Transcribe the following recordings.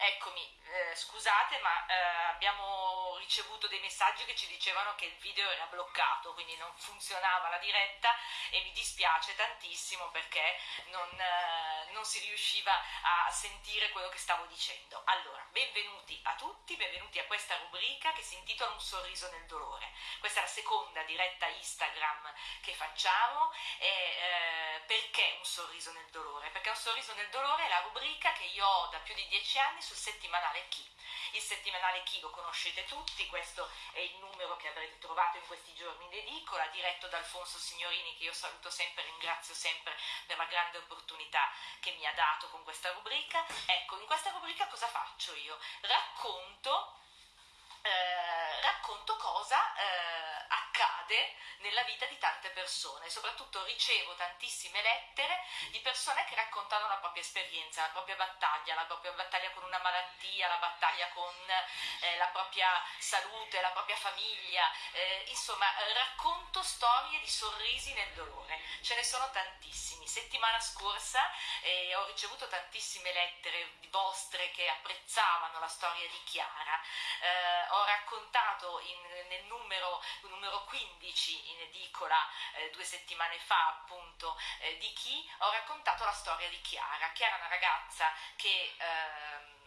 Eccomi, eh, scusate ma eh, abbiamo ricevuto dei messaggi che ci dicevano che il video era bloccato, quindi non funzionava la diretta e mi dispiace tantissimo perché non, eh, non si riusciva a sentire quello che stavo dicendo. Allora, benvenuti a tutti, benvenuti a questa rubrica che si intitola Un sorriso nel dolore. Questa è la seconda diretta Instagram che facciamo e eh, perché un sorriso nel dolore? Perché un sorriso nel dolore è la rubrica che io ho da più di dieci anni sul settimanale Chi. Il settimanale Chi lo conoscete tutti, questo è il numero che avrete trovato in questi giorni in edicola, diretto da Alfonso Signorini che io saluto sempre e ringrazio sempre per la grande opportunità che mi ha dato con questa rubrica. Ecco, in questa rubrica cosa faccio io? Racconto eh, racconto cosa eh, accade nella vita di tante persone, soprattutto ricevo tantissime lettere di persone che raccontano la propria esperienza, la propria battaglia, la propria battaglia con una malattia, la battaglia con eh, la propria salute, la propria famiglia, eh, insomma racconto storie di sorrisi nel dolore, ce ne sono tantissimi. Settimana scorsa eh, ho ricevuto tantissime lettere vostre che apprezzavano la storia di Chiara. Eh, ho raccontato in, nel numero, numero, 15 in edicola eh, due settimane fa appunto eh, di chi ho raccontato la storia di Chiara. Chiara è una ragazza che ehm,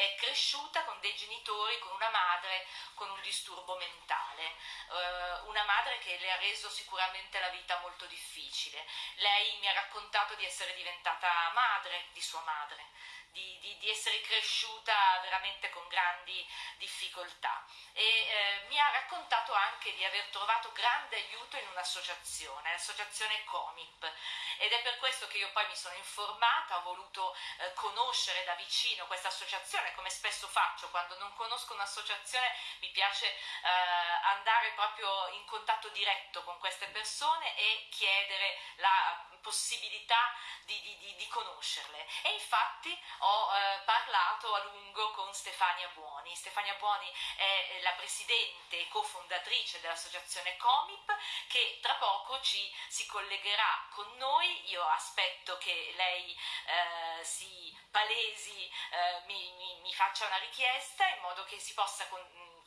è cresciuta con dei genitori, con una madre con un disturbo mentale, uh, una madre che le ha reso sicuramente la vita molto difficile. Lei mi ha raccontato di essere diventata madre di sua madre, di, di, di essere cresciuta veramente con grandi difficoltà. E eh, mi ha raccontato anche di aver trovato grande aiuto in un'associazione, l'associazione Comip. Ed è per questo che io poi mi sono informata, ho voluto eh, conoscere da vicino questa associazione come spesso faccio quando non conosco un'associazione mi piace eh, andare proprio in contatto diretto con queste persone e chiedere la possibilità di, di, di conoscerle e infatti ho eh, parlato a lungo con Stefania Buoni. Stefania Buoni è la presidente e cofondatrice dell'associazione Comip che tra poco ci si collegherà con noi. Io aspetto che lei eh, si palesi, eh, mi, mi, mi, faccia una richiesta in modo che si possa con,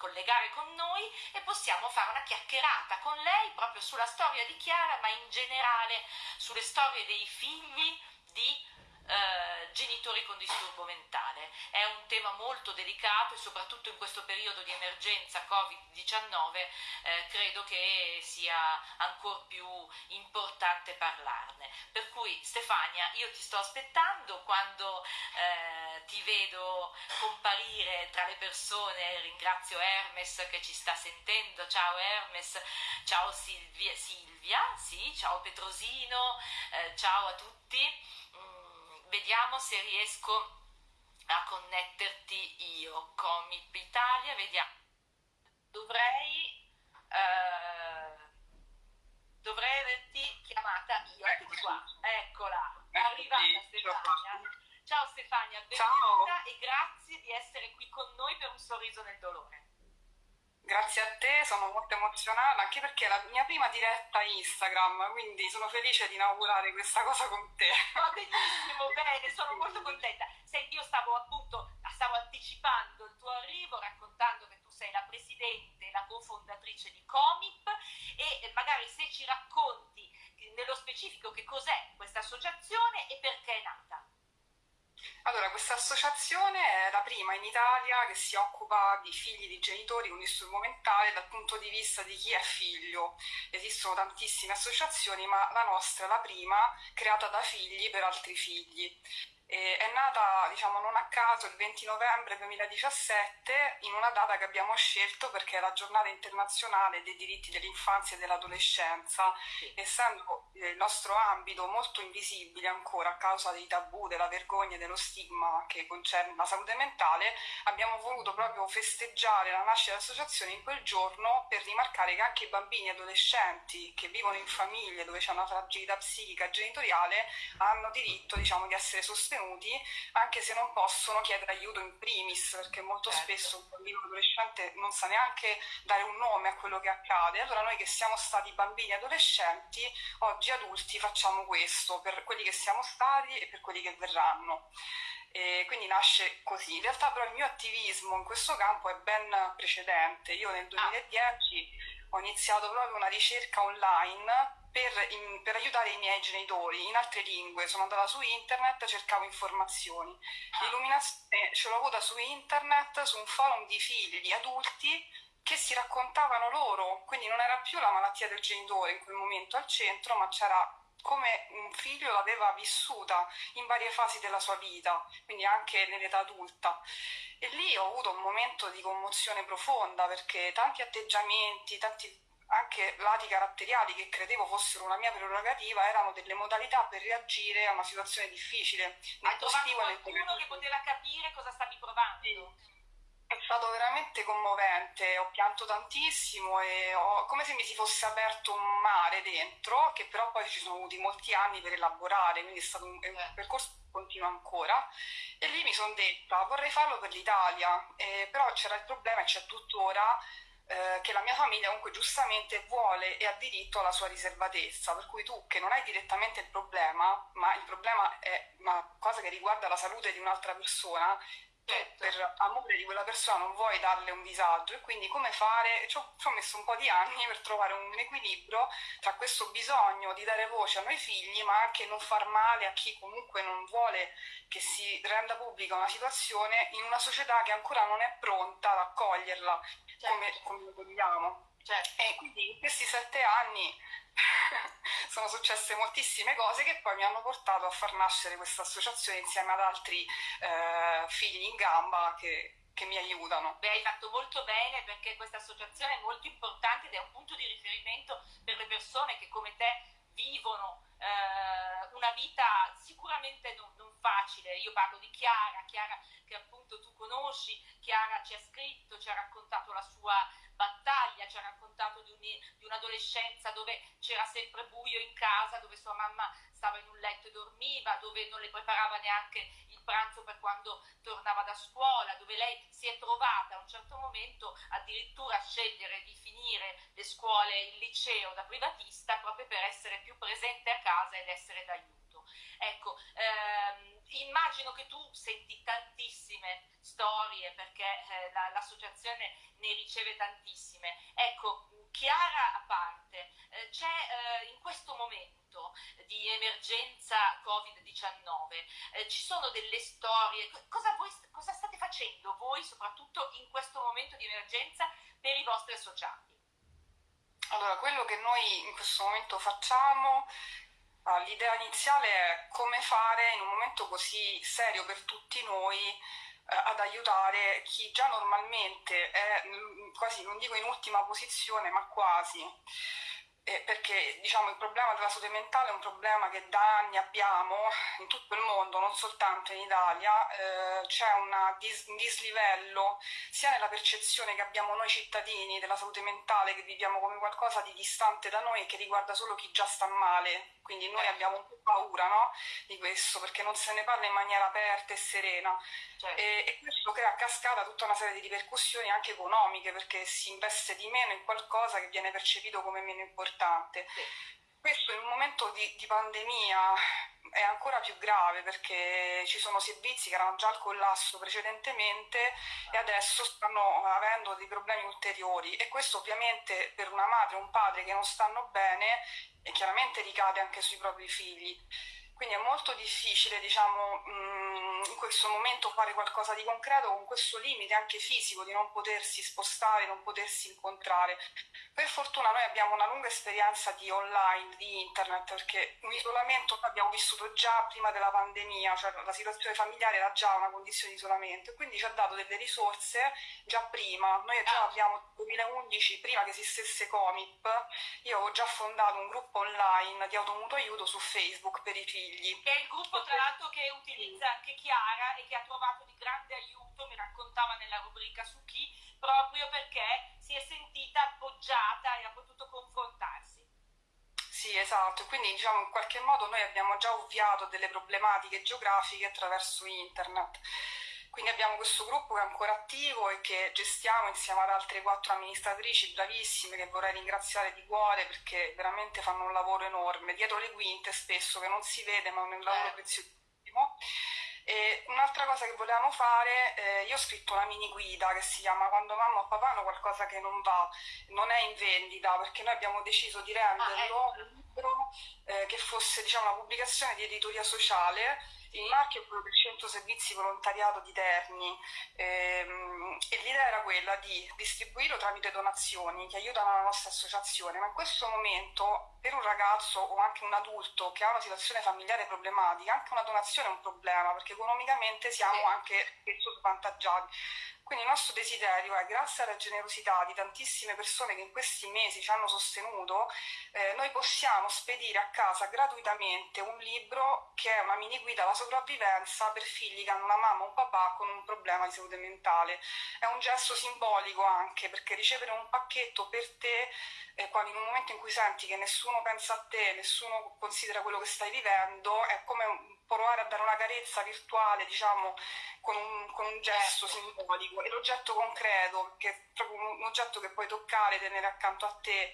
collegare con noi e possiamo fare una chiacchierata con lei proprio sulla storia di Chiara, ma in generale sulle storie dei figli di eh, genitori con disturbo mentale. È un tema molto delicato e soprattutto in questo periodo di emergenza Covid-19 eh, credo che sia ancora più importante parlarne. Per cui Stefania, io ti sto aspettando quando eh, ti vedo comparire tra le persone, ringrazio Hermes che ci sta sentendo, ciao Hermes, ciao Silvia, Silvia sì, ciao Petrosino, eh, ciao a tutti vediamo se riesco a connetterti io Comip Italia vediamo. Dovrei eh, dovrei averti chiamata io. Eccoti qua eccola è arrivata Stefania. ciao Stefania benvenuta e grazie di essere qui con noi per un sorriso nel dolore Grazie a te, sono molto emozionata anche perché è la mia prima diretta Instagram, quindi sono felice di inaugurare questa cosa con te. Va benissimo, bene, sono molto contenta. Senti, io stavo appunto, stavo anticipando il tuo arrivo raccontando che tu sei la presidente, la cofondatrice di Comip e magari se ci racconti nello specifico che cos'è questa associazione e perché è nata. Allora, questa associazione è la prima in Italia che si occupa di figli di genitori con disturbo mentale dal punto di vista di chi è figlio. Esistono tantissime associazioni, ma la nostra è la prima creata da figli per altri figli. E è nata, diciamo, non a caso il 20 novembre 2017 in una data che abbiamo scelto perché è la giornata internazionale dei diritti dell'infanzia e dell'adolescenza, sì. essendo il nostro ambito molto invisibile ancora a causa dei tabù, della vergogna e dello stigma che concerne la salute mentale, abbiamo voluto proprio festeggiare la nascita dell'associazione in quel giorno per rimarcare che anche i bambini e adolescenti che vivono in famiglie dove c'è una fragilità psichica genitoriale hanno diritto, diciamo, di essere sostenuti sostenuti anche se non possono chiedere aiuto in primis perché molto certo. spesso un bambino adolescente non sa neanche dare un nome a quello che accade allora noi che siamo stati bambini e adolescenti oggi adulti facciamo questo per quelli che siamo stati e per quelli che verranno E quindi nasce così. In realtà però il mio attivismo in questo campo è ben precedente. Io nel 2010 ah. ho iniziato proprio una ricerca online per, in, per, aiutare i miei genitori in altre lingue. Sono andata su internet, cercavo informazioni. L'illuminazione ce l'ho avuta su internet, su un forum di figli adulti che si raccontavano loro, quindi non era più la malattia del genitore in quel momento al centro, ma c'era come un figlio l'aveva vissuta in varie fasi della sua vita, quindi anche nell'età adulta. E lì ho avuto un momento di commozione profonda perché tanti atteggiamenti, tanti anche lati caratteriali che credevo fossero una mia prerogativa erano delle modalità per reagire a una situazione difficile. Hai trovato qualcuno che poteva capire cosa stavi provando? Sì. È stato veramente commovente, ho pianto tantissimo e ho, come se mi si fosse aperto un mare dentro, che però poi ci sono voluti molti anni per elaborare, quindi è stato un, un eh. percorso che continua ancora. E lì mi sono detta, vorrei farlo per l'Italia, eh, però c'era il problema e c'è tuttora eh, che la mia famiglia comunque giustamente vuole e ha diritto alla sua riservatezza, per cui tu che non hai direttamente il problema, ma il problema è una cosa che riguarda la salute di un'altra persona, certo. per amore di quella persona non vuoi darle un disagio e quindi come fare? Ci ho, ci ho, messo un po' di anni per trovare un equilibrio tra questo bisogno di dare voce a noi figli ma anche non far male a chi comunque non vuole che si renda pubblica una situazione in una società che ancora non è pronta ad accoglierla certo. come, come vogliamo. Certo. E quindi in questi sette anni sono successe moltissime cose che poi mi hanno portato a far nascere questa associazione insieme ad altri eh, figli in gamba che, che mi aiutano. Beh, hai fatto molto bene perché questa associazione è molto importante ed è un punto di riferimento per le persone che come te vivono eh, una vita sicuramente non, non, facile. Io parlo di Chiara, Chiara che appunto tu conosci, Chiara ci ha scritto, ci ha raccontato la sua battaglia, ci ha raccontato di, un, di un'adolescenza dove c'era sempre buio in casa, dove sua mamma stava in un letto e dormiva, dove non le preparava neanche il pranzo per quando tornava da scuola, dove lei si è trovata a un certo momento addirittura a scegliere le scuole, il liceo da privatista proprio per essere più presente a casa ed essere d'aiuto. Ecco, ehm, immagino che tu senti tantissime storie perché eh, la, l'associazione ne riceve tantissime. Ecco, Chiara a parte, eh, c'è eh, in questo momento di emergenza Covid-19, eh, ci sono delle storie, cosa, voi, cosa state facendo voi soprattutto in questo momento di emergenza per i vostri associati? Allora, quello che noi in questo momento facciamo Ah, l'idea iniziale è come fare in un momento così serio per tutti noi eh, ad aiutare chi già normalmente è mm, quasi, non dico in ultima posizione, ma quasi eh, perché diciamo, il problema della salute mentale è un problema che da anni abbiamo in tutto il mondo, non soltanto in Italia, eh, c'è dis- un dislivello sia nella percezione che abbiamo noi cittadini della salute mentale, che viviamo come qualcosa di distante da noi e che riguarda solo chi già sta male, quindi noi abbiamo un po' paura no? di questo perché non se ne parla in maniera aperta e serena certo. e, e, questo crea a cascata tutta una serie di ripercussioni anche economiche perché si investe di meno in qualcosa che viene percepito come meno importante. Sì. Questo in un momento di, di pandemia è ancora più grave perché ci sono servizi che erano già al collasso precedentemente e adesso stanno avendo dei problemi ulteriori e questo ovviamente per una madre o un padre che non stanno bene e chiaramente ricade anche sui propri figli. Quindi è molto difficile, diciamo, mm, in questo momento fare qualcosa di concreto con questo limite anche fisico di non potersi spostare, non potersi incontrare. Per fortuna noi abbiamo una lunga esperienza di online, di internet, perché un isolamento l'abbiamo vissuto già prima della pandemia, cioè la situazione familiare era già una condizione di isolamento e quindi ci ha dato delle risorse già prima. Noi già abbiamo nel 2011, prima che esistesse Comip, io avevo già fondato un gruppo online di automutuo aiuto su Facebook per i figli figli. Che è il gruppo tra l'altro che utilizza anche Chiara e che ha trovato di grande aiuto, mi raccontava nella rubrica su chi, proprio perché si è sentita appoggiata e ha potuto confrontarsi. Sì, esatto, quindi diciamo in qualche modo noi abbiamo già ovviato delle problematiche geografiche attraverso internet. Quindi abbiamo questo gruppo che è ancora attivo e che gestiamo insieme ad altre quattro amministratrici bravissime che vorrei ringraziare di cuore perché veramente fanno un lavoro enorme, dietro le quinte spesso che non si vede ma è un lavoro eh. preziosissimo. E un'altra cosa che volevamo fare, eh, io ho scritto una mini guida che si chiama Quando mamma o papà hanno qualcosa che non va, non è in vendita perché noi abbiamo deciso di renderlo ah, ecco. un libro eh, che fosse diciamo, una pubblicazione di editoria sociale. Il marchio è quello del Centro Servizi Volontariato di Terni. Ehm, e l'idea era quella di distribuirlo tramite donazioni che aiutano la nostra associazione, ma in questo momento per un ragazzo o anche un adulto che ha una situazione familiare problematica, anche una donazione è un problema perché economicamente siamo anche spesso svantaggiati. Quindi il nostro desiderio è, grazie alla generosità di tantissime persone che in questi mesi ci hanno sostenuto, eh, noi possiamo spedire a casa gratuitamente un libro che è una mini guida alla sopravvivenza per figli che hanno una mamma o un papà con un problema di salute mentale. È un gesto simbolico anche perché ricevere un pacchetto per te eh, quando in un momento in cui senti che nessuno pensa a te, nessuno considera quello che stai vivendo, è come provare a dare una carezza virtuale, diciamo, con un, con un gesto simbolico e l'oggetto concreto, che è proprio un oggetto che puoi toccare, tenere accanto a te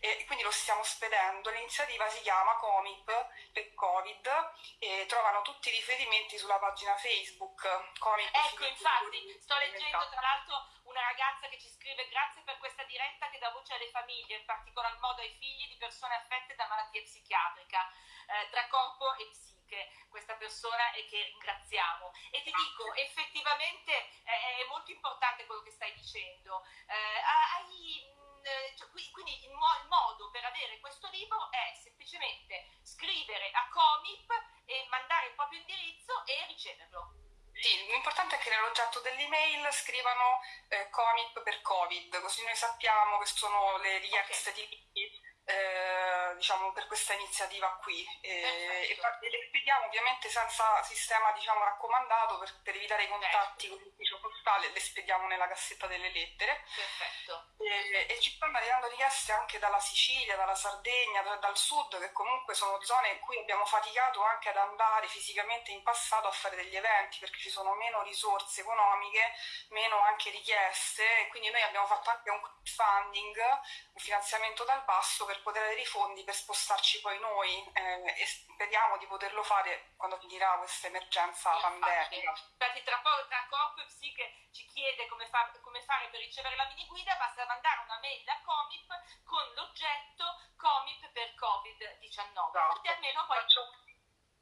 e quindi lo stiamo spedendo. L'iniziativa si chiama Comip per Covid e trovano tutti i riferimenti sulla pagina Facebook. Comip ecco, infatti, sto leggendo tra l'altro una ragazza che ci scrive grazie per questa diretta che dà voce alle famiglie, in particolar modo ai figli di persone affette da malattia psichiatrica, eh, tra corpo e psiche, questa persona e che ringraziamo. E ti dico, effettivamente eh, è molto importante quello che stai dicendo. Eh, hai, eh, cioè, quindi il, mo- il modo per avere questo libro è semplicemente scrivere a Comip e mandare il proprio indirizzo e riceverlo. Sì, l'importante è che nell'oggetto dell'email scrivano eh, Comip per Covid, così noi sappiamo che sono le richieste okay. di eh, diciamo, per questa iniziativa qui e, e, le spediamo ovviamente senza sistema diciamo, raccomandato per, per evitare i contatti certo. con l'ufficio postale le spediamo nella cassetta delle lettere Perfetto. E, e, ci stanno arrivando richieste anche dalla Sicilia, dalla Sardegna, da, dal sud che comunque sono zone in cui abbiamo faticato anche ad andare fisicamente in passato a fare degli eventi perché ci sono meno risorse economiche, meno anche richieste e quindi noi abbiamo fatto anche un crowdfunding, un finanziamento dal basso per per poter avere i fondi per spostarci poi noi eh, e speriamo di poterlo fare quando finirà questa emergenza infatti, pandemica. Infatti tra, tra Corpo e Psiche ci chiede come, fa, come, fare per ricevere la mini guida, basta mandare una mail a Comip con l'oggetto Comip per Covid-19, esatto. almeno poi... Faccio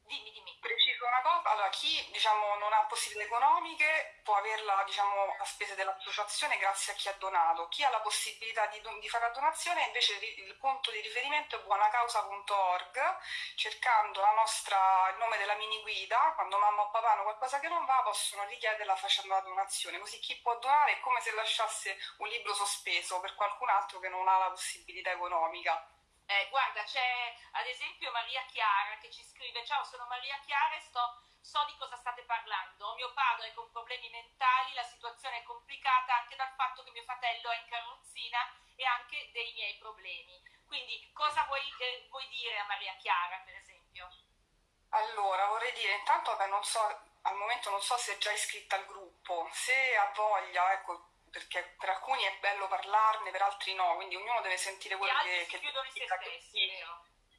Dimmi, dimmi. Preciso una cosa, allora chi diciamo, non ha possibilità economiche può averla diciamo, a spese dell'associazione grazie a chi ha donato, chi ha la possibilità di, di fare la donazione invece il punto di riferimento è buonacausa.org, cercando nostra, il nome della mini guida, quando mamma o papà hanno qualcosa che non va possono richiederla facendo la donazione, così chi può donare è come se lasciasse un libro sospeso per qualcun altro che non ha la possibilità economica. Eh, guarda, c'è ad esempio Maria Chiara che ci scrive: Ciao, sono Maria Chiara e sto, so di cosa state parlando. Mio padre è con problemi mentali, la situazione è complicata anche dal fatto che mio fratello è in carrozzina e anche dei miei problemi. Quindi, cosa vuoi, eh, vuoi dire a Maria Chiara, per esempio? Allora, vorrei dire, intanto, vabbè, non so, al momento non so se è già iscritta al gruppo, se ha voglia, ecco perché per alcuni è bello parlarne, per altri no, quindi ognuno deve sentire quello che, che chiudono se stessi,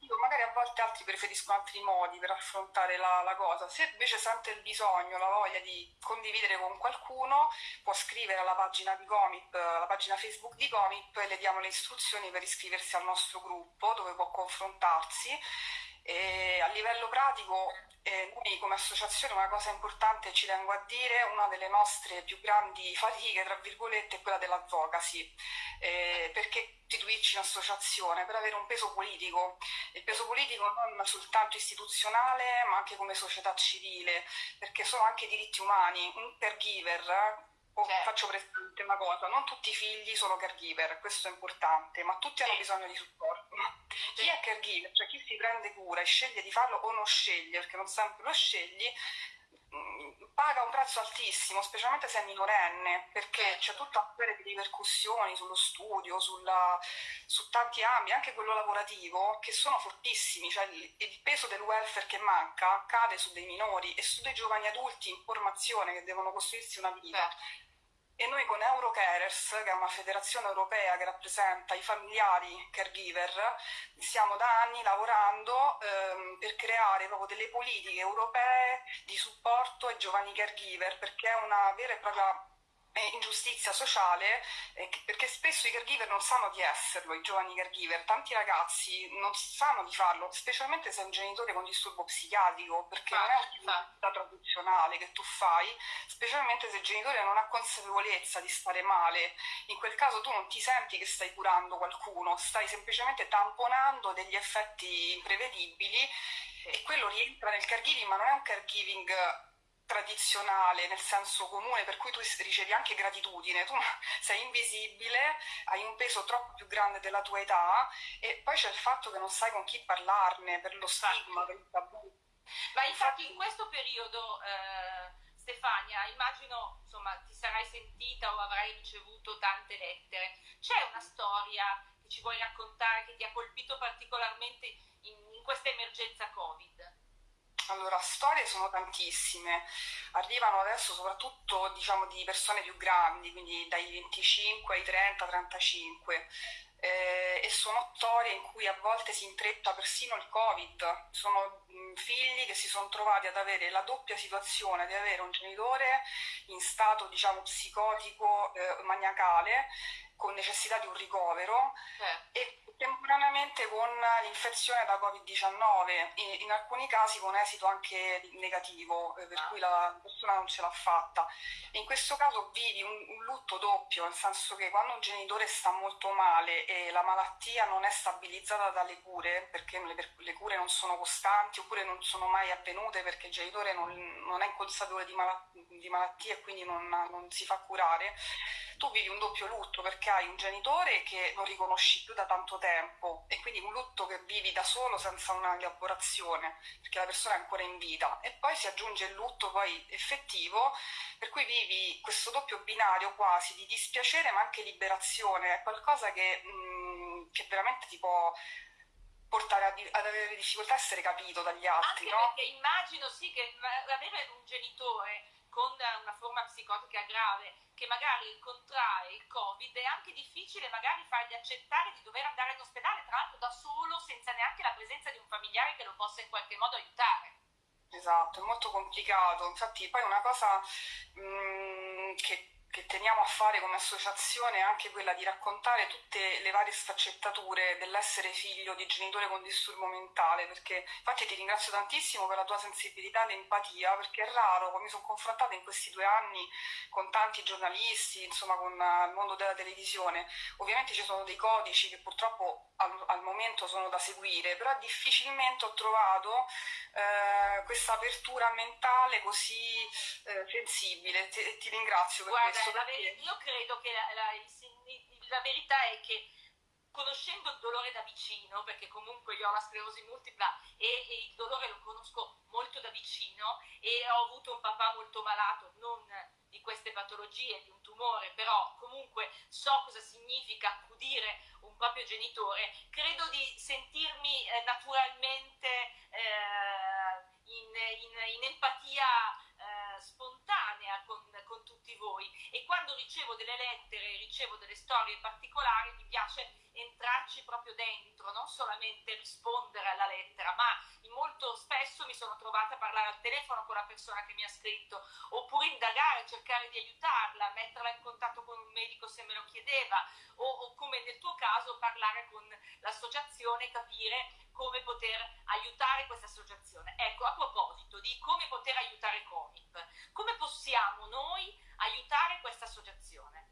io magari a volte altri preferiscono altri modi per affrontare la, la, cosa. Se invece sente il bisogno, la voglia di condividere con qualcuno, può scrivere alla pagina di Comip, alla pagina Facebook di Comip e le diamo le istruzioni per iscriversi al nostro gruppo dove può confrontarsi. E a livello pratico eh, noi come associazione una cosa importante ci tengo a dire, una delle nostre più grandi fatiche, tra virgolette, è quella dell'advocacy, eh, perché istituirci un'associazione per avere un peso politico, il peso politico non soltanto istituzionale ma anche come società civile, perché sono anche diritti umani, un caregiver Certo. faccio presente una cosa, non tutti i figli sono caregiver, questo è importante, ma tutti hanno bisogno di supporto. Sì. Chi è caregiver, cioè chi si prende cura e sceglie di farlo o non sceglie, perché non sempre lo scegli, mm, paga un prezzo altissimo, specialmente se è minorenne, perché c'è tutta una serie di ripercussioni sullo studio, sulla, su tanti ambiti, anche quello lavorativo, che sono fortissimi, cioè il, il, peso del welfare che manca cade su dei minori e su dei giovani adulti in formazione che devono costruirsi una vita. Certo e noi con Eurocarers, che è una federazione europea che rappresenta i familiari caregiver, stiamo da anni lavorando ehm, per creare proprio delle politiche europee di supporto ai giovani caregiver, perché è una vera e propria ingiustizia sociale eh, perché spesso i caregiver non sanno di esserlo, i giovani caregiver, tanti ragazzi non sanno di farlo, specialmente se è un genitore con disturbo psichiatrico, perché ah, non è un'attività tradizionale che tu fai, specialmente se il genitore non ha consapevolezza di stare male, in quel caso tu non ti senti che stai curando qualcuno, stai semplicemente tamponando degli effetti imprevedibili e quello rientra nel caregiving, ma non è un caregiving tradizionale nel senso comune per cui tu ricevi anche gratitudine, tu sei invisibile, hai un peso troppo più grande della tua età e poi c'è il fatto che non sai con chi parlarne per lo stigma, per il tabù. Ma infatti in questo periodo eh, Stefania, immagino insomma ti sarai sentita o avrai ricevuto tante lettere, c'è una storia che ci vuoi raccontare che ti ha colpito particolarmente in, in questa emergenza Covid? Allora, storie sono tantissime, arrivano adesso soprattutto diciamo, di persone più grandi, quindi dai 25 ai 30, 35 eh, e sono storie in cui a volte si intreppa persino il Covid, sono mh, figli che si sono trovati ad avere la doppia situazione di avere un genitore in stato diciamo psicotico eh, maniacale con necessità di un ricovero. Eh. e contemporaneamente con l'infezione da Covid-19, in, alcuni casi con esito anche negativo, eh, per cui la persona non ce l'ha fatta. In questo caso vivi un, un, lutto doppio, nel senso che quando un genitore sta molto male e la malattia non è stabilizzata dalle cure, perché le, le cure non sono costanti oppure non sono mai avvenute perché il genitore non, non è inconsapevole di, mal- di malattia e quindi non, non si fa curare, tu vivi un doppio lutto perché hai un genitore che non riconosci più da tanto tempo e quindi un lutto che vivi da solo senza una elaborazione perché la persona è ancora in vita e poi si aggiunge il lutto poi effettivo per cui vivi questo doppio binario quasi di dispiacere ma anche liberazione, è qualcosa che, mh, mm, che veramente ti può portare ad avere difficoltà a essere capito dagli altri. Anche no? perché immagino sì che avere un genitore con una forma psicotica grave che magari contrae il covid è anche difficile magari fargli accettare di dover andare in ospedale tra l'altro da solo senza neanche la presenza di un familiare che lo possa in qualche modo aiutare. Esatto è molto complicato. Infatti poi una cosa mh, mm, che che teniamo a fare come associazione è anche quella di raccontare tutte le varie sfaccettature dell'essere figlio di genitore con disturbo mentale, perché infatti ti ringrazio tantissimo per la tua sensibilità e l'empatia, perché è raro, mi sono confrontata in questi due anni con tanti giornalisti, insomma con il mondo della televisione, ovviamente ci sono dei codici che purtroppo al, al momento sono da seguire, però difficilmente ho trovato eh, questa apertura mentale così eh, sensibile, ti, ti ringrazio per Guarda, questo ver- io credo che la, la, la, verità è che conoscendo il dolore da vicino, perché comunque io ho la sclerosi multipla e, e, il dolore lo conosco molto da vicino e ho avuto un papà molto malato, non di queste patologie, di un tumore, però comunque so cosa significa accudire un proprio genitore, credo di sentirmi eh, naturalmente eh, in, in, in empatia spontanea con, con, tutti voi. E quando ricevo delle lettere, ricevo delle storie particolari, mi piace entrarci proprio dentro, non solamente rispondere alla lettera, ma molto spesso mi sono trovata a parlare al telefono con la persona che mi ha scritto, oppure indagare, cercare di aiutarla, metterla in contatto con un medico se me lo chiedeva, o, o come nel tuo caso parlare con l'associazione, capire come poter aiutare questa associazione. Ecco, a proposito di come poter aiutare Comip, come possiamo noi aiutare questa associazione?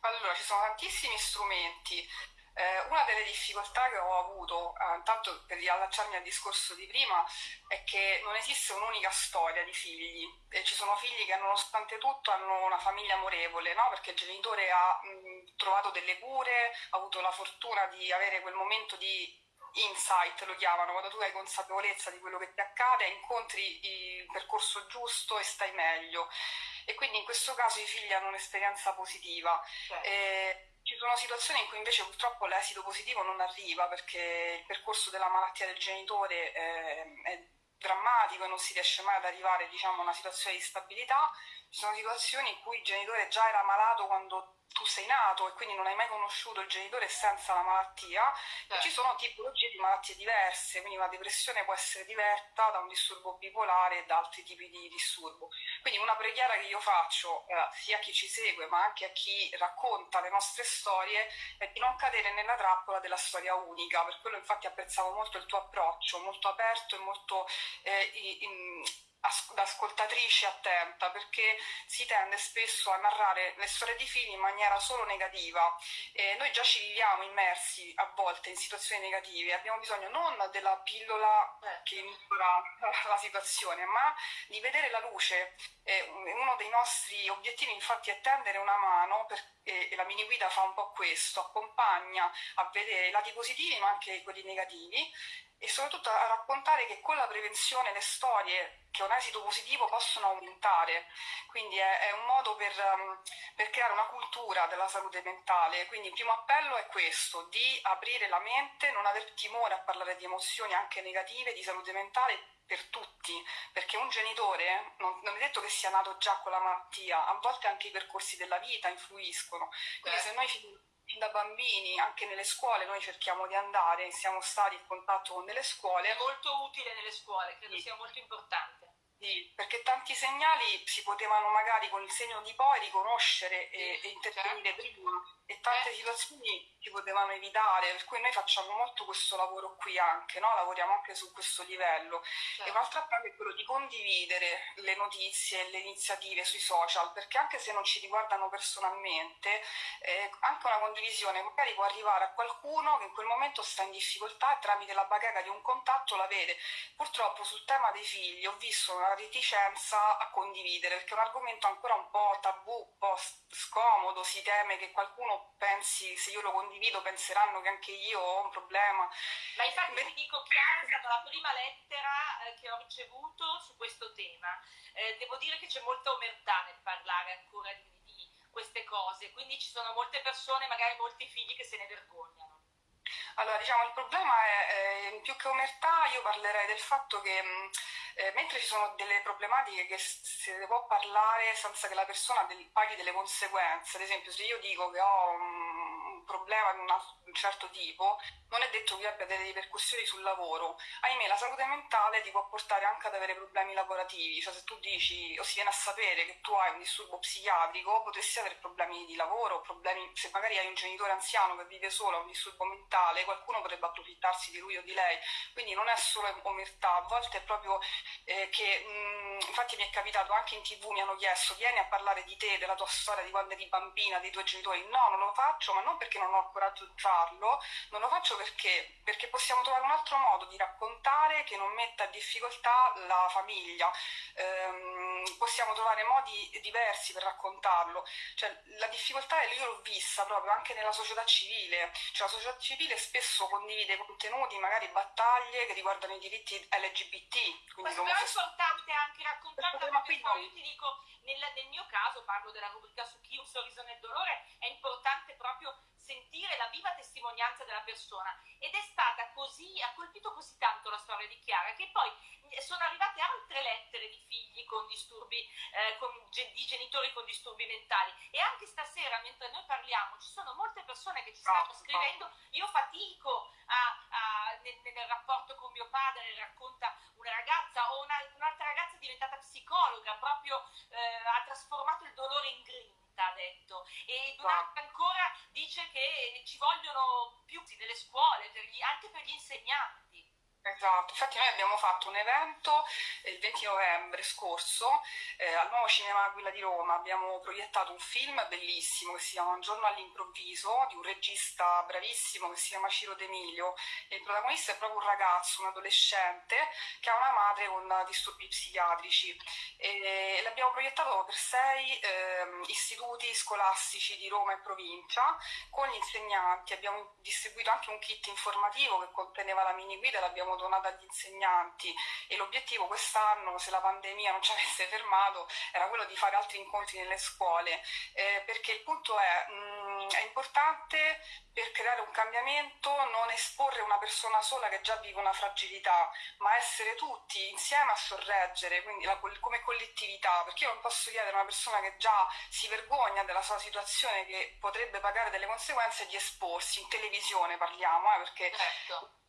Allora, ci sono tantissimi strumenti. Eh, una delle difficoltà che ho avuto, eh, intanto per riallacciarmi al discorso di prima, è che non esiste un'unica storia di figli. E ci sono figli che nonostante tutto hanno una famiglia amorevole, no? perché il genitore ha mh, trovato delle cure, ha avuto la fortuna di avere quel momento di insight lo chiamano, quando tu hai consapevolezza di quello che ti accade, incontri il percorso giusto e stai meglio. E quindi in questo caso i figli hanno un'esperienza positiva. Certo. E ci sono situazioni in cui invece purtroppo l'esito positivo non arriva perché il percorso della malattia del genitore eh, è drammatico e non si riesce mai ad arrivare diciamo, a una situazione di stabilità, ci sono situazioni in cui il genitore già era malato quando tu sei nato e quindi non hai mai conosciuto il genitore senza la malattia certo. e ci sono tipologie di malattie diverse, quindi una depressione può essere diversa da un disturbo bipolare e da altri tipi di disturbo. Quindi una preghiera che io faccio eh, sia a chi ci segue ma anche a chi racconta le nostre storie è di non cadere nella trappola della storia unica, per quello infatti apprezzavo molto il tuo approccio, molto aperto e molto eh, in, da ascoltatrice attenta perché si tende spesso a narrare le storie di figli in maniera solo negativa. E noi già ci viviamo immersi a volte in situazioni negative. Abbiamo bisogno non della pillola che migliora la situazione ma di vedere la luce. E uno dei nostri obiettivi infatti è tendere una mano per, e, e la mini guida fa un po' questo accompagna a vedere i lati positivi ma anche quelli negativi e soprattutto a raccontare che con la prevenzione le storie che hanno esito positivo possono aumentare, quindi è, è un modo per, um, per, creare una cultura della salute mentale, quindi il primo appello è questo, di aprire la mente, non aver timore a parlare di emozioni anche negative, di salute mentale per tutti, perché un genitore non, non, è detto che sia nato già con la malattia, a volte anche i percorsi della vita influiscono, quindi Beh. se noi da bambini, anche nelle scuole, noi cerchiamo di andare, siamo stati in contatto con delle scuole. È molto utile nelle scuole, credo sì. sia molto importante. Sì, perché tanti segnali si potevano magari con il segno di poi riconoscere e, e intervenire certo. prima e tante eh. situazioni si potevano evitare, per cui noi facciamo molto questo lavoro qui anche, no? lavoriamo anche su questo livello. Certo. E un altro appello è quello di condividere le notizie e le iniziative sui social, perché anche se non ci riguardano personalmente, eh, anche una condivisione magari può arrivare a qualcuno che in quel momento sta in difficoltà e tramite la bacheca di un contatto la vede. Purtroppo sul tema dei figli ho visto una reticenza a condividere, perché è un argomento ancora un po' tabù, un po' scomodo, si teme che qualcuno pensi, se io lo condivido penseranno che anche io ho un problema. Ma infatti Beh, ti dico, Chiara è stata la prima lettera eh, che ho ricevuto su questo tema. Eh, devo dire che c'è molta omertà nel parlare ancora di, di queste cose, quindi ci sono molte persone, magari molti figli che se ne vergognano. Allora, diciamo, il problema è, eh, più che omertà, io parlerei del fatto che mh, eh, mentre ci sono delle problematiche che se ne può parlare senza che la persona del, paghi delle conseguenze, ad esempio se io dico che ho un, un problema di un certo tipo, non è detto che abbia delle ripercussioni sul lavoro. Ahimè, la salute mentale ti può portare anche ad avere problemi lavorativi, cioè se tu dici o si viene a sapere che tu hai un disturbo psichiatrico, potresti avere problemi di lavoro, problemi, se magari hai un genitore anziano che vive solo, ha un disturbo mentale, qualcuno potrebbe approfittarsi di lui o di lei, quindi non è solo omertà, a volte è proprio eh, che, mh, infatti mi è capitato anche in tv, mi hanno chiesto, vieni a parlare di te, della tua storia, di quando eri bambina, dei tuoi genitori, no, non lo faccio, ma non perché non ho il coraggio di farlo, non lo faccio perché? Perché possiamo trovare un altro modo di raccontare che non metta in difficoltà la famiglia. Ehm, possiamo trovare modi diversi per raccontarlo. Cioè, la difficoltà io l'ho vista proprio anche nella società civile. Cioè, la società civile spesso condivide contenuti, magari battaglie che riguardano i diritti LGBT. Questo è importante anche raccontare perché poi io ti dico, nel, nel mio caso, parlo della rubrica su chi un sorriso nel dolore, è importante proprio sentire la viva testimonianza della persona. Ed è stata così, ha colpito così tanto la storia di Chiara che poi sono arrivate altre lettere di figli con disturbi, eh, con, di genitori con disturbi mentali. E anche stasera mentre noi parliamo ci sono molte persone che ci stanno scrivendo, io fatico a, a, nel, nel, rapporto con mio padre, racconta una ragazza o una, un'altra ragazza diventata psicologa, proprio eh, ha trasformato il dolore in grinta ha detto. E un'altra ancora dice che ci vogliono più nelle scuole per gli, anche per gli insegnanti Esatto, infatti noi abbiamo fatto un evento il 20 novembre scorso eh, al nuovo Cinema Aquila di Roma, abbiamo proiettato un film bellissimo che si chiama Un giorno all'improvviso di un regista bravissimo che si chiama Ciro D'Emilio. E il protagonista è proprio un ragazzo, un adolescente che ha una madre con disturbi psichiatrici. E l'abbiamo proiettato per sei eh, istituti scolastici di Roma e provincia con gli insegnanti, abbiamo distribuito anche un kit informativo che conteneva la mini guida, l'abbiamo abbiamo donato agli insegnanti. E l'obiettivo quest'anno, se la pandemia non ci avesse fermato, era quello di fare altri incontri nelle scuole, eh, perché il punto è... Mh, mm, è importante per creare un cambiamento non esporre una persona sola che già vive una fragilità, ma essere tutti insieme a sorreggere, quindi la, come collettività, perché io non posso chiedere a una persona che già si vergogna della sua situazione, che potrebbe pagare delle conseguenze, di esporsi, in televisione parliamo, eh, perché... Certo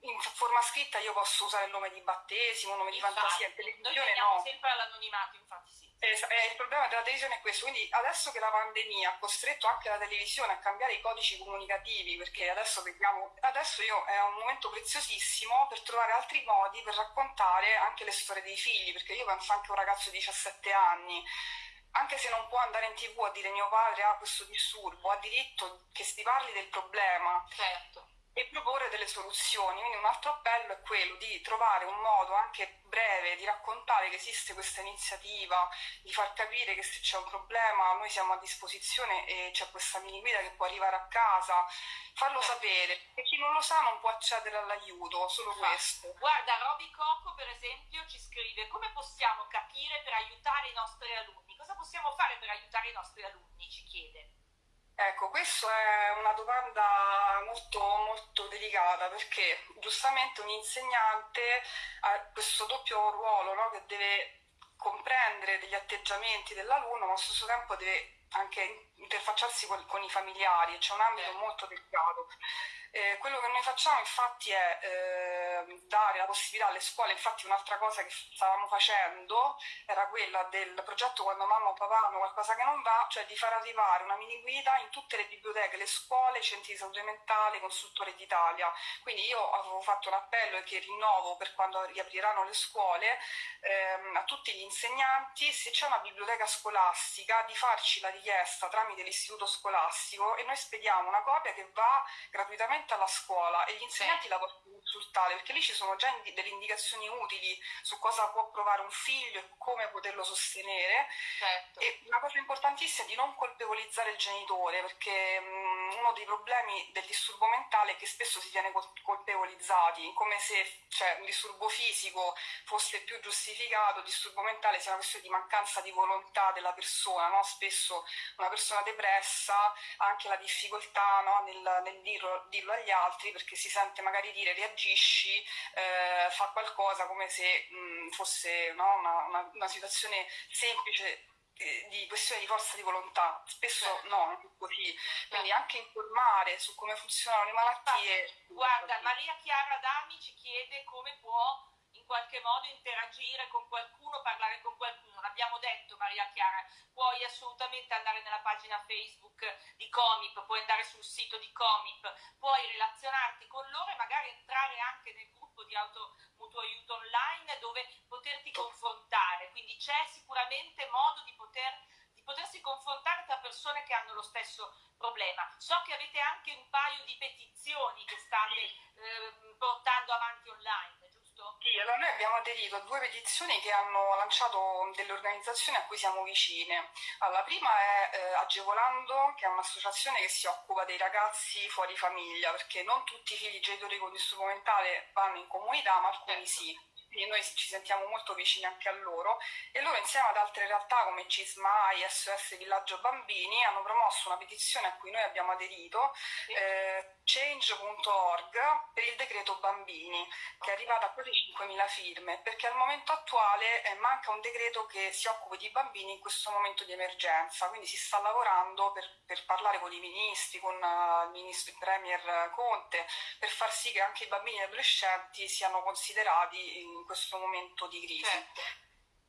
in forma scritta io posso usare il nome di battesimo, nome infatti, di fantasia, in televisione noi no. sempre all'anonimato, infatti sì. Eh, eh, il problema della televisione è questo, quindi adesso che la pandemia ha costretto anche la televisione a cambiare i codici comunicativi, perché adesso vediamo, adesso io è un momento preziosissimo per trovare altri modi per raccontare anche le storie dei figli, perché io penso anche a un ragazzo di 17 anni anche se non può andare in tv a dire mio padre ha questo disturbo, ha diritto che si parli del problema. Certo e proporre delle soluzioni. Quindi un altro appello è quello di trovare un modo anche breve di raccontare che esiste questa iniziativa, di far capire che se c'è un problema noi siamo a disposizione e c'è questa mini guida che può arrivare a casa, farlo sapere, e chi non lo sa non può accedere all'aiuto, solo questo. Guarda, Roby Coco per esempio ci scrive come possiamo capire per aiutare i nostri alunni, cosa possiamo fare per aiutare i nostri alunni, ci chiede. Ecco, questa è una domanda molto, molto delicata perché giustamente un insegnante ha questo doppio ruolo no? che deve comprendere degli atteggiamenti dell'alunno ma allo stesso tempo deve anche interfacciarsi con, i familiari, c'è un ambito molto delicato. Eh, quello che noi facciamo infatti è eh, dare la possibilità alle scuole, infatti un'altra cosa che stavamo facendo era quella del progetto quando mamma o papà hanno qualcosa che non va, cioè di far arrivare una mini guida in tutte le biblioteche, le scuole, i centri di salute mentale, i consultori d'Italia. Quindi io avevo fatto un appello e che rinnovo per quando riapriranno le scuole ehm, a tutti gli insegnanti, se c'è una biblioteca scolastica, di farci la richiesta tramite l'istituto scolastico e noi spediamo una copia che va gratuitamente alla scuola e gli insegnanti sì. la possono consultare perché lì ci sono già indi- delle indicazioni utili su cosa può provare un figlio e come poterlo sostenere. Certo. E una cosa importantissima è di non colpevolizzare il genitore perché mh, uno dei problemi del disturbo mentale è che spesso si viene col- colpevolizzati, come se cioè, un disturbo fisico fosse più giustificato, il disturbo mentale sia una questione di mancanza di volontà della persona. No? Spesso una persona depressa ha anche la difficoltà no? nel, nel dirlo, dirlo agli altri perché si sente magari dire reagisci, eh, fa qualcosa come se mh, fosse no, una, una, una, situazione semplice eh, di questione di forza di volontà, spesso certo. no, non è così, quindi certo. anche informare su come funzionano le malattie. Guarda, Maria Chiara Dami ci chiede come può qualche modo interagire con qualcuno, parlare con qualcuno. L'abbiamo detto Maria Chiara, puoi assolutamente andare nella pagina Facebook di Comip, puoi andare sul sito di Comip, puoi relazionarti con loro e magari entrare anche nel gruppo di auto mutuo aiuto online dove poterti confrontare. Quindi c'è sicuramente modo di poter di potersi confrontare tra persone che hanno lo stesso problema. So che avete anche un paio di petizioni che state eh, portando avanti online. Sì, allora noi abbiamo aderito a due petizioni che hanno lanciato delle organizzazioni a cui siamo vicine. Allora, la prima è eh, Agevolando, che è un'associazione che si occupa dei ragazzi fuori famiglia, perché non tutti i figli genitori con disturbo mentale vanno in comunità, ma alcuni certo. sì quindi noi ci sentiamo molto vicini anche a loro. E loro insieme ad altre realtà come CISMAI, SOS Villaggio Bambini hanno promosso una petizione a cui noi abbiamo aderito, eh, change.org per il decreto bambini che è arrivato a quasi 5.000 firme perché al momento attuale eh, manca un decreto che si occupi di bambini in questo momento di emergenza, quindi si sta lavorando per, per parlare con i ministri, con uh, il ministro il Premier Conte, per far sì che anche i bambini e gli adolescenti siano considerati in questo momento di crisi. Certo.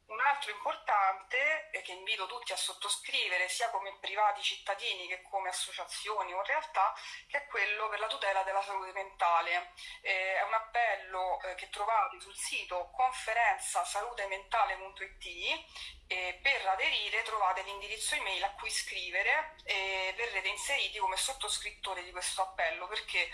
Un altro importante che invito tutti a sottoscrivere sia come privati cittadini che come associazioni o realtà, che è quello per la tutela della salute mentale. Eh, è un appello eh, che trovate sul sito conferenzasalutementale.it e per aderire trovate l'indirizzo email a cui scrivere e verrete inseriti come sottoscrittori di questo appello perché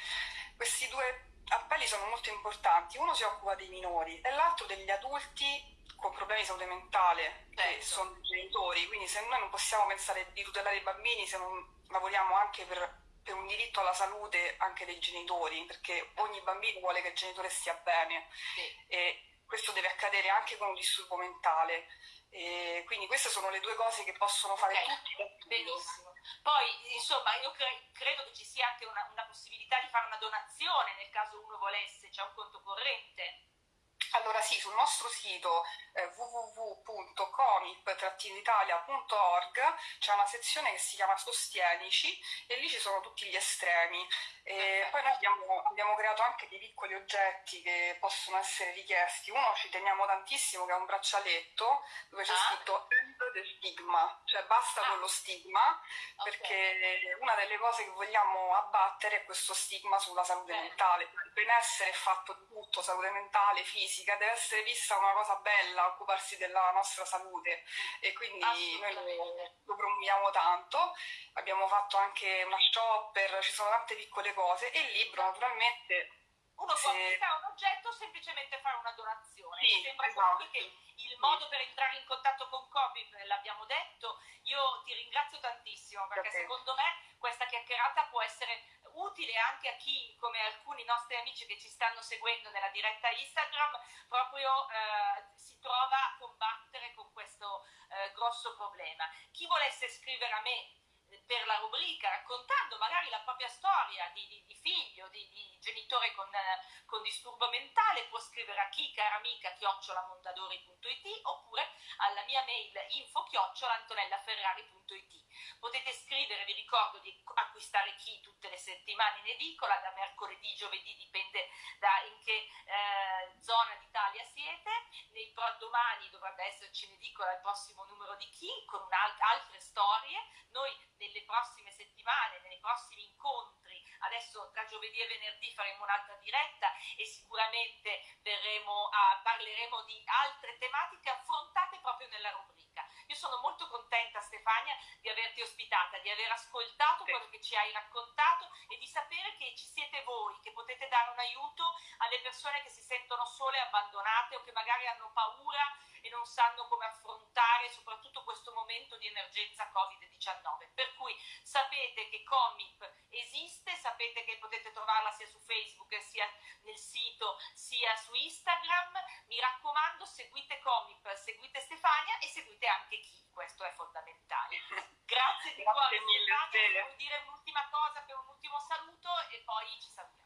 questi due appelli sono molto importanti. Uno si occupa dei minori e l'altro degli adulti con problemi di salute mentale che certo. sono genitori, quindi se noi non possiamo pensare di tutelare i bambini se non lavoriamo anche per, per, un diritto alla salute anche dei genitori, perché ogni bambino vuole che il genitore stia bene sì. e questo deve accadere anche con un disturbo mentale. E quindi queste sono le due cose che possono fare okay. tutti. Benissimo. Poi, insomma, io cre- credo che ci sia anche una, una possibilità di fare una donazione nel caso uno volesse, c'è un conto corrente. Allora sì, sul nostro sito eh, www.comip-italia.org c'è una sezione che si chiama Sostienici e lì ci sono tutti gli estremi. E poi noi abbiamo, abbiamo, creato anche dei piccoli oggetti che possono essere richiesti. Uno ci teniamo tantissimo che è un braccialetto dove c'è ah. scritto End the stigma, cioè basta ah. con lo stigma, perché okay. una delle cose che vogliamo abbattere è questo stigma sulla salute Bene. mentale. Il benessere è fatto di tutto, salute mentale, fisica, deve essere vista una cosa bella occuparsi della nostra salute e quindi noi lo, lo promuoviamo tanto. Abbiamo fatto anche una shopper, ci sono tante piccole cose e il libro naturalmente uno può acquistare un oggetto o semplicemente fare una donazione. Sì, Mi sembra esatto. che il modo per entrare in contatto con Copip l'abbiamo detto. Io ti ringrazio tantissimo perché okay. secondo me questa chiacchierata può essere utile anche a chi, come alcuni nostri amici che ci stanno seguendo nella diretta Instagram, proprio eh, si trova a combattere con questo eh, grosso problema. Chi volesse scrivere a me per la rubrica, raccontando magari la propria storia di, di, di figlio, di, di, genitore con, con, disturbo mentale, può scrivere a chi, cara amica, chiocciolamondadori.it oppure alla mia mail info chiocciolaantonellaferrari.it. Potete scrivere, vi ricordo di acquistare chi tutte le settimane in edicola, da mercoledì, giovedì, dipende da in che eh, zona d'Italia siete. Nei domani dovrebbe esserci in edicola il prossimo numero di chi con altre storie. Noi settimane, nei prossimi incontri, adesso tra giovedì e venerdì faremo un'altra diretta e sicuramente a, parleremo di altre tematiche affrontate proprio nella rubrica. Io sono molto contenta Stefania di averti ospitata, di aver ascoltato quello che ci hai raccontato e di sapere che ci siete voi, che potete dare un aiuto alle persone che si sentono sole, abbandonate o che magari hanno paura e non sanno come affrontare soprattutto questo momento di emergenza Covid-19. Per cui sapete che Comip esiste, sapete che potete trovarla sia su Facebook sia nel sito sia su Instagram. Mi raccomando, seguite Comip, seguite Stefania e seguite anche chi, questo è fondamentale. Grazie di cuore Stefania, vuoi dire un'ultima cosa per un ultimo saluto e poi ci salutiamo.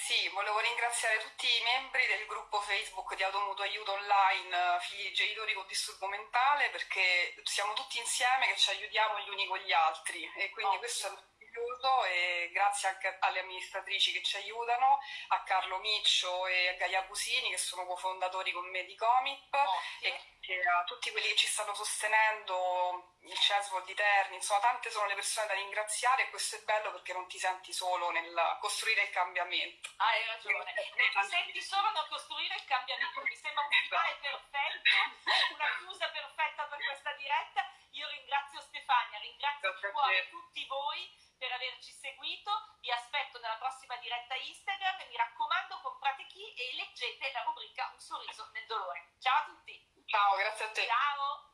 Sì, volevo ringraziare tutti i membri del gruppo Facebook di Automutuo Aiuto Online eh, Figli di Genitori con Disturbo Mentale perché siamo tutti insieme che ci aiutiamo gli uni con gli altri e quindi oh. questo è meraviglioso e grazie anche alle amministratrici che ci aiutano, a Carlo Miccio e a Gaia Busini che sono cofondatori con me di Comip oh. e a tutti quelli che ci stanno sostenendo, il CESVO di Terni, insomma tante sono le persone da ringraziare e questo è bello perché non ti senti solo nel costruire il cambiamento. Ah, hai ragione, non ti senti solo nel costruire il cambiamento, mi sembra un finale perfetto, una chiusa perfetta per questa diretta. Io ringrazio Stefania, ringrazio di cuore tutti voi per averci seguito, vi aspetto nella prossima diretta Instagram e mi raccomando comprate chi e leggete la rubrica Un sorriso nel dolore. Ciao a tutti! Ciao, grazie a te. Ciao.